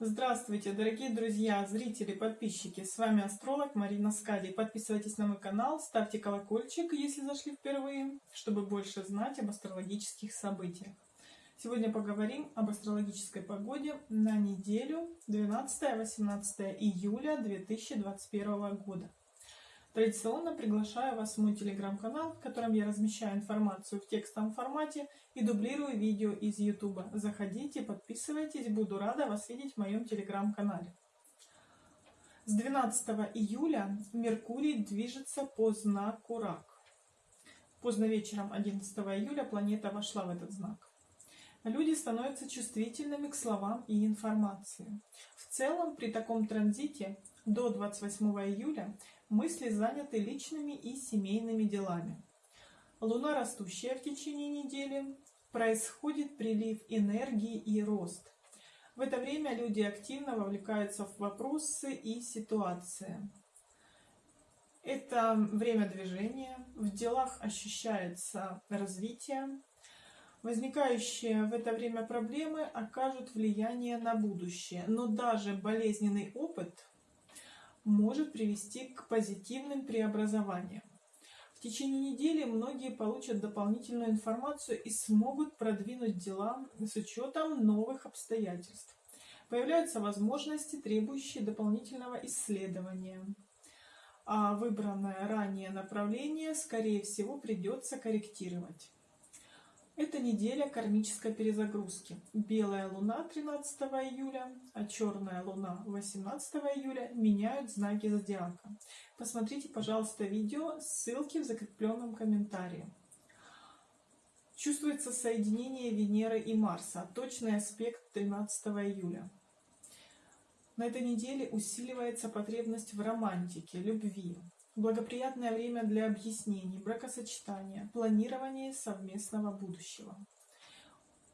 Здравствуйте, дорогие друзья, зрители, подписчики! С вами астролог Марина Скади. Подписывайтесь на мой канал, ставьте колокольчик, если зашли впервые, чтобы больше знать об астрологических событиях. Сегодня поговорим об астрологической погоде на неделю 12-18 июля 2021 года. Традиционно приглашаю вас в мой телеграм-канал, в котором я размещаю информацию в текстовом формате и дублирую видео из YouTube. Заходите, подписывайтесь, буду рада вас видеть в моем телеграм-канале. С 12 июля Меркурий движется по знаку Рак. Поздно вечером 11 июля планета вошла в этот знак. Люди становятся чувствительными к словам и информации. В целом, при таком транзите до 28 июля мысли заняты личными и семейными делами. Луна растущая в течение недели, происходит прилив энергии и рост. В это время люди активно вовлекаются в вопросы и ситуации. Это время движения, в делах ощущается развитие. Возникающие в это время проблемы окажут влияние на будущее, но даже болезненный опыт может привести к позитивным преобразованиям. В течение недели многие получат дополнительную информацию и смогут продвинуть дела с учетом новых обстоятельств. Появляются возможности, требующие дополнительного исследования. А выбранное ранее направление, скорее всего, придется корректировать. Это неделя кармической перезагрузки. Белая луна 13 июля, а черная луна 18 июля меняют знаки зодиака. Посмотрите, пожалуйста, видео, ссылки в закрепленном комментарии. Чувствуется соединение Венеры и Марса, точный аспект 13 июля. На этой неделе усиливается потребность в романтике, любви, Благоприятное время для объяснений, бракосочетания, планирования совместного будущего.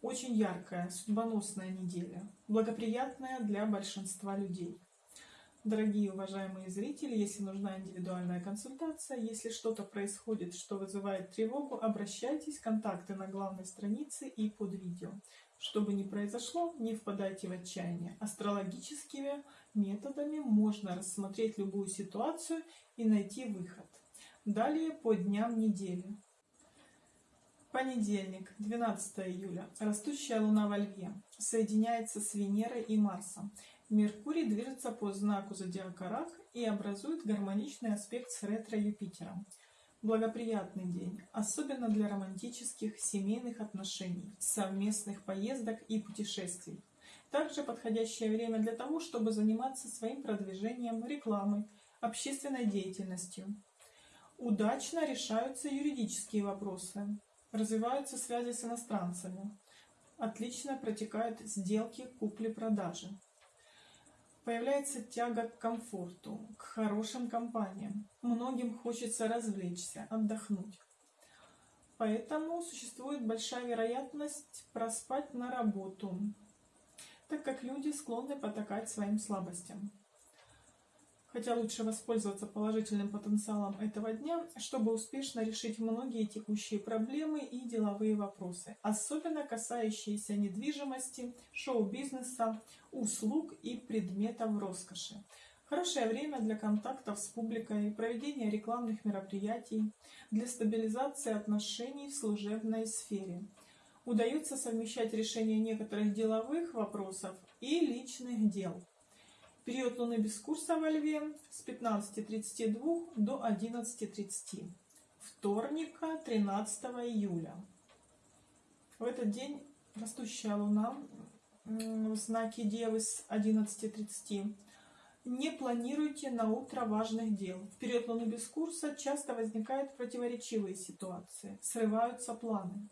Очень яркая, судьбоносная неделя, благоприятная для большинства людей. Дорогие уважаемые зрители, если нужна индивидуальная консультация, если что-то происходит, что вызывает тревогу, обращайтесь, контакты на главной странице и под видео. Что бы ни произошло, не впадайте в отчаяние. Астрологическими методами можно рассмотреть любую ситуацию и найти выход. Далее по дням недели. Понедельник, 12 июля. Растущая луна во Льве соединяется с Венерой и Марсом. Меркурий движется по знаку зодиака Рак и образует гармоничный аспект с ретро-Юпитером. Благоприятный день, особенно для романтических семейных отношений, совместных поездок и путешествий. Также подходящее время для того, чтобы заниматься своим продвижением, рекламой, общественной деятельностью. Удачно решаются юридические вопросы развиваются связи с иностранцами, отлично протекают сделки купли-продажи. Появляется тяга к комфорту, к хорошим компаниям. Многим хочется развлечься, отдохнуть. Поэтому существует большая вероятность проспать на работу, так как люди склонны потакать своим слабостям. Хотя лучше воспользоваться положительным потенциалом этого дня, чтобы успешно решить многие текущие проблемы и деловые вопросы, особенно касающиеся недвижимости, шоу-бизнеса, услуг и предметов роскоши. Хорошее время для контактов с публикой, проведения рекламных мероприятий, для стабилизации отношений в служебной сфере. Удается совмещать решение некоторых деловых вопросов и личных дел. Период Луны без курса во Льве с 15.32 до 11.30. Вторника, 13 июля. В этот день растущая Луна в знаке Девы с 11.30. Не планируйте на утро важных дел. В период Луны без курса часто возникают противоречивые ситуации, срываются планы.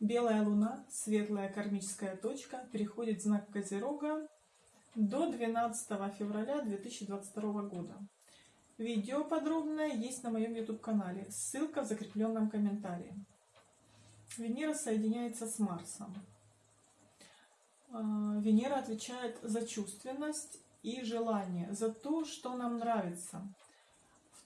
Белая Луна, светлая кармическая точка, переходит в знак Козерога до 12 февраля 2022 года. Видео подробное есть на моем YouTube канале, ссылка в закрепленном комментарии. Венера соединяется с Марсом. А, Венера отвечает за чувственность и желание, за то, что нам нравится,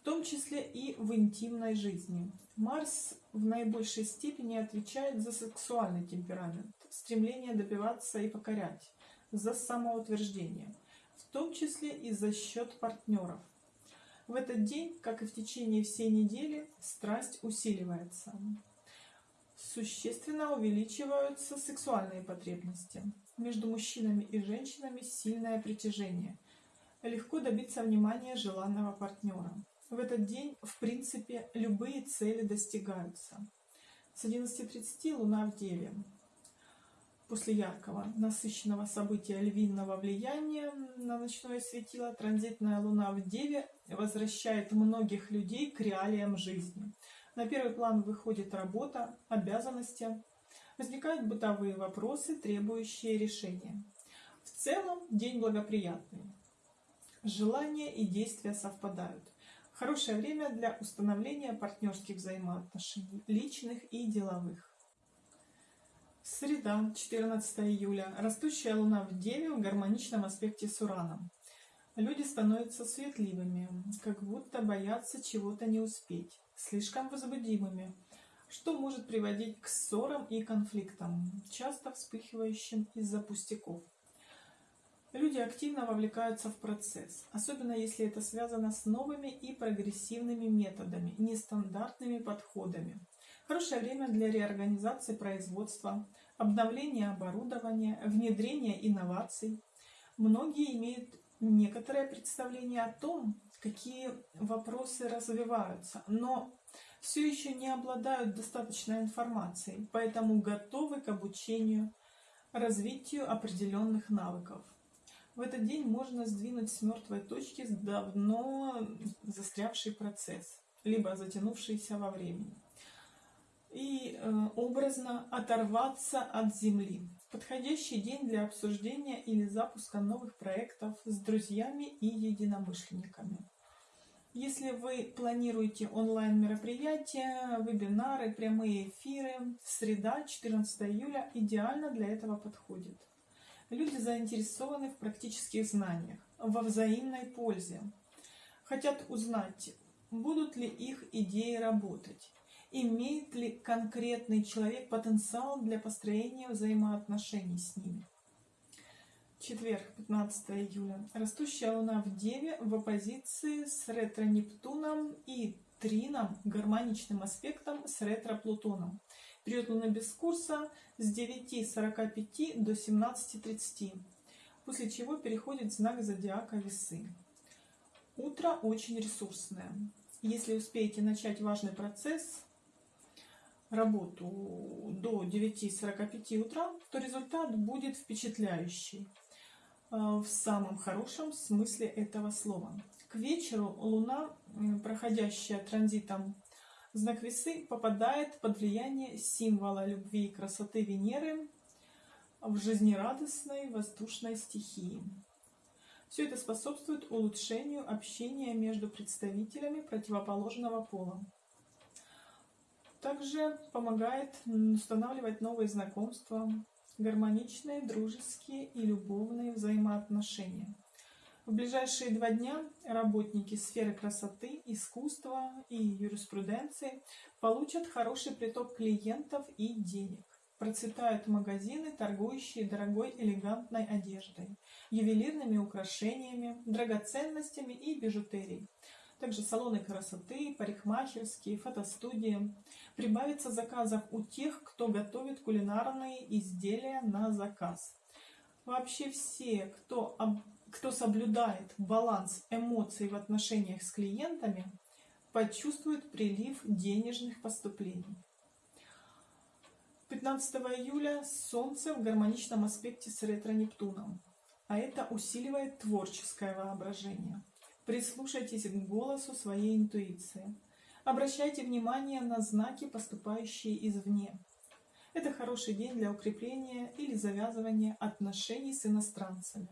в том числе и в интимной жизни. Марс в наибольшей степени отвечает за сексуальный темперамент, стремление добиваться и покорять за самоутверждение, в том числе и за счет партнеров. В этот день, как и в течение всей недели, страсть усиливается. Существенно увеличиваются сексуальные потребности. Между мужчинами и женщинами сильное притяжение. Легко добиться внимания желанного партнера. В этот день, в принципе, любые цели достигаются. С 11.30 Луна в Деве. После яркого, насыщенного события львиного влияния на ночное светило, транзитная Луна в Деве возвращает многих людей к реалиям жизни. На первый план выходит работа, обязанности, возникают бытовые вопросы, требующие решения. В целом день благоприятный. Желания и действия совпадают. Хорошее время для установления партнерских взаимоотношений, личных и деловых. Среда, 14 июля. Растущая Луна в Деве в гармоничном аспекте с Ураном. Люди становятся светливыми, как будто боятся чего-то не успеть, слишком возбудимыми, что может приводить к ссорам и конфликтам, часто вспыхивающим из-за пустяков. Люди активно вовлекаются в процесс, особенно если это связано с новыми и прогрессивными методами, нестандартными подходами. Хорошее время для реорганизации производства, обновления оборудования, внедрения инноваций. Многие имеют некоторое представление о том, какие вопросы развиваются, но все еще не обладают достаточной информацией, поэтому готовы к обучению, развитию определенных навыков. В этот день можно сдвинуть с мертвой точки давно застрявший процесс, либо затянувшийся во времени. И э, образно оторваться от земли. Подходящий день для обсуждения или запуска новых проектов с друзьями и единомышленниками. Если вы планируете онлайн-мероприятия, вебинары, прямые эфиры, среда, 14 июля идеально для этого подходит. Люди заинтересованы в практических знаниях, во взаимной пользе. Хотят узнать, будут ли их идеи работать, имеет ли конкретный человек потенциал для построения взаимоотношений с ними. Четверг, 15 июля. Растущая Луна в Деве в оппозиции с ретро-Нептуном и Трином, гармоничным аспектом с ретро-Плутоном. Период Луны без курса с 9.45 до 17.30, после чего переходит знак зодиака Весы. Утро очень ресурсное. Если успеете начать важный процесс, работу до 9.45 утра, то результат будет впечатляющий э, в самом хорошем смысле этого слова. К вечеру Луна, проходящая транзитом знак весы попадает под влияние символа любви и красоты Венеры в жизнерадостной воздушной стихии. Все это способствует улучшению общения между представителями противоположного пола. Также помогает устанавливать новые знакомства, гармоничные, дружеские и любовные взаимоотношения. В ближайшие два дня работники сферы красоты, искусства и юриспруденции получат хороший приток клиентов и денег. Процветают магазины, торгующие дорогой элегантной одеждой, ювелирными украшениями, драгоценностями и бижутерией. Также салоны красоты, парикмахерские, фотостудии. Прибавится заказов у тех, кто готовит кулинарные изделия на заказ. Вообще все, кто кто соблюдает баланс эмоций в отношениях с клиентами, почувствует прилив денежных поступлений. 15 июля Солнце в гармоничном аспекте с ретро-Нептуном, а это усиливает творческое воображение. Прислушайтесь к голосу своей интуиции. Обращайте внимание на знаки, поступающие извне. Это хороший день для укрепления или завязывания отношений с иностранцами.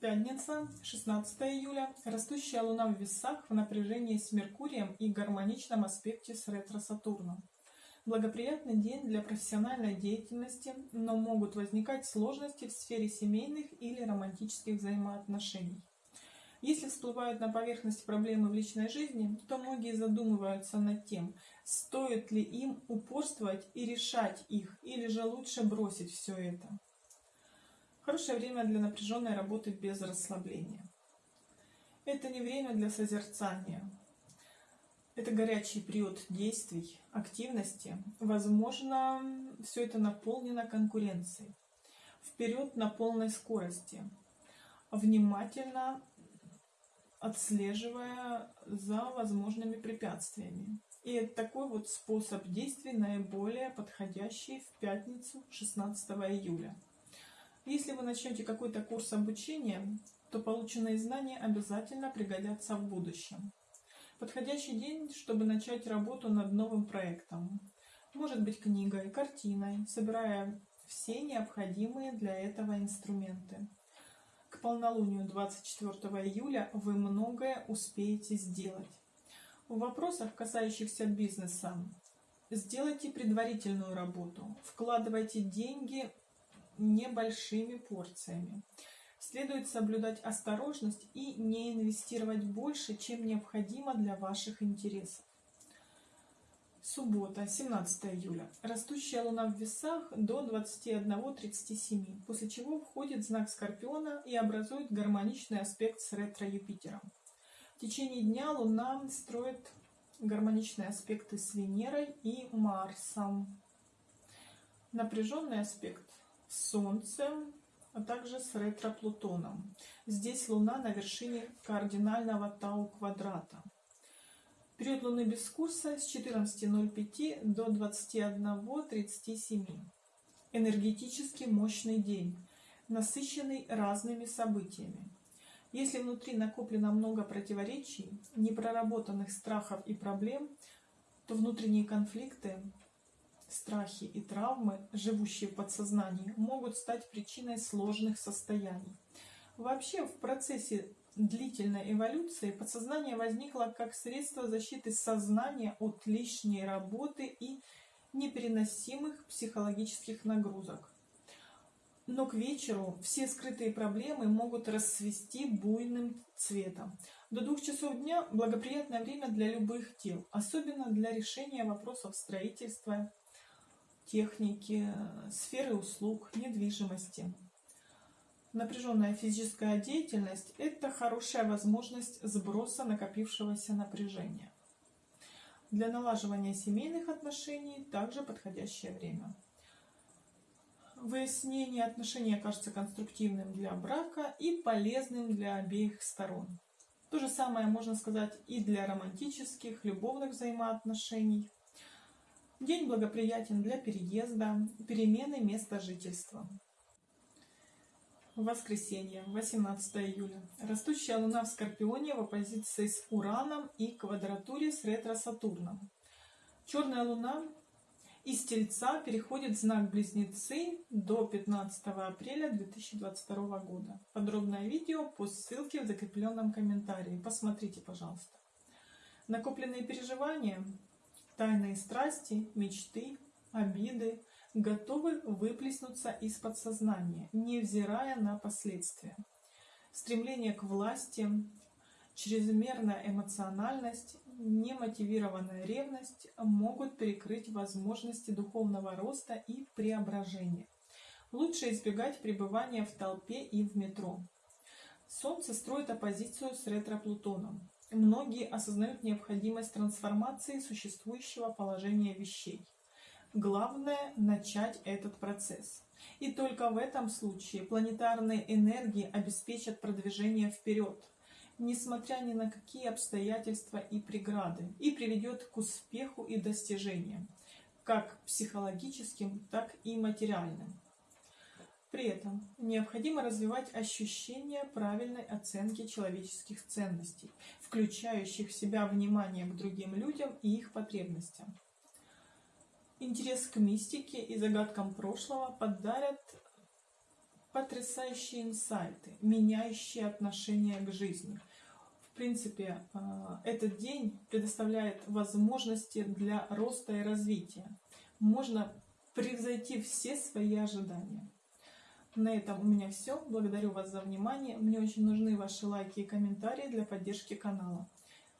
Пятница, 16 июля. Растущая Луна в весах в напряжении с Меркурием и гармоничном аспекте с ретро-Сатурном. Благоприятный день для профессиональной деятельности, но могут возникать сложности в сфере семейных или романтических взаимоотношений. Если всплывают на поверхность проблемы в личной жизни, то многие задумываются над тем, стоит ли им упорствовать и решать их, или же лучше бросить все это. Хорошее время для напряженной работы без расслабления. Это не время для созерцания. Это горячий период действий, активности. Возможно, все это наполнено конкуренцией. Вперед на полной скорости. Внимательно отслеживая за возможными препятствиями. И такой вот способ действий наиболее подходящий в пятницу 16 июля. Если вы начнете какой-то курс обучения, то полученные знания обязательно пригодятся в будущем. Подходящий день, чтобы начать работу над новым проектом. Может быть книгой, картиной, собирая все необходимые для этого инструменты. К полнолунию 24 июля вы многое успеете сделать. В вопросах, касающихся бизнеса, сделайте предварительную работу, вкладывайте деньги небольшими порциями. Следует соблюдать осторожность и не инвестировать больше, чем необходимо для ваших интересов. Суббота, 17 июля. Растущая луна в весах до 21.37, после чего входит знак Скорпиона и образует гармоничный аспект с ретро-Юпитером. В течение дня луна строит гармоничные аспекты с Венерой и Марсом. Напряженный аспект с Солнцем, а также с ретро-Плутоном. Здесь Луна на вершине кардинального Тау-квадрата. Период Луны без курса с 14.05 до 21.37. Энергетически мощный день, насыщенный разными событиями. Если внутри накоплено много противоречий, непроработанных страхов и проблем, то внутренние конфликты, страхи и травмы, живущие в подсознании, могут стать причиной сложных состояний. Вообще в процессе длительной эволюции подсознание возникло как средство защиты сознания от лишней работы и непереносимых психологических нагрузок. Но к вечеру все скрытые проблемы могут расцвести буйным цветом. До двух часов дня благоприятное время для любых дел, особенно для решения вопросов строительства, техники, сферы услуг, недвижимости. Напряженная физическая деятельность – это хорошая возможность сброса накопившегося напряжения. Для налаживания семейных отношений также подходящее время. Выяснение отношений окажется конструктивным для брака и полезным для обеих сторон. То же самое можно сказать и для романтических, любовных взаимоотношений. День благоприятен для переезда, перемены места жительства. Воскресенье, 18 июля. Растущая Луна в Скорпионе в оппозиции с Ураном и квадратуре с ретро-Сатурном. Черная Луна из Тельца переходит в знак Близнецы до 15 апреля 2022 года. Подробное видео по ссылке в закрепленном комментарии. Посмотрите, пожалуйста. Накопленные переживания, тайные страсти, мечты, обиды, готовы выплеснуться из подсознания, невзирая на последствия. Стремление к власти, чрезмерная эмоциональность, немотивированная ревность могут перекрыть возможности духовного роста и преображения. Лучше избегать пребывания в толпе и в метро. Солнце строит оппозицию с ретро-Плутоном. Многие осознают необходимость трансформации существующего положения вещей. Главное – начать этот процесс. И только в этом случае планетарные энергии обеспечат продвижение вперед, несмотря ни на какие обстоятельства и преграды, и приведет к успеху и достижениям, как психологическим, так и материальным. При этом необходимо развивать ощущение правильной оценки человеческих ценностей, включающих в себя внимание к другим людям и их потребностям. Интерес к мистике и загадкам прошлого подарят потрясающие инсайты, меняющие отношение к жизни. В принципе, э, этот день предоставляет возможности для роста и развития. Можно превзойти все свои ожидания. На этом у меня все. Благодарю вас за внимание. Мне очень нужны ваши лайки и комментарии для поддержки канала.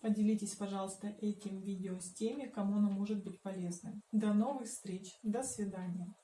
Поделитесь, пожалуйста, этим видео с теми, кому оно может быть полезным. До новых встреч. До свидания.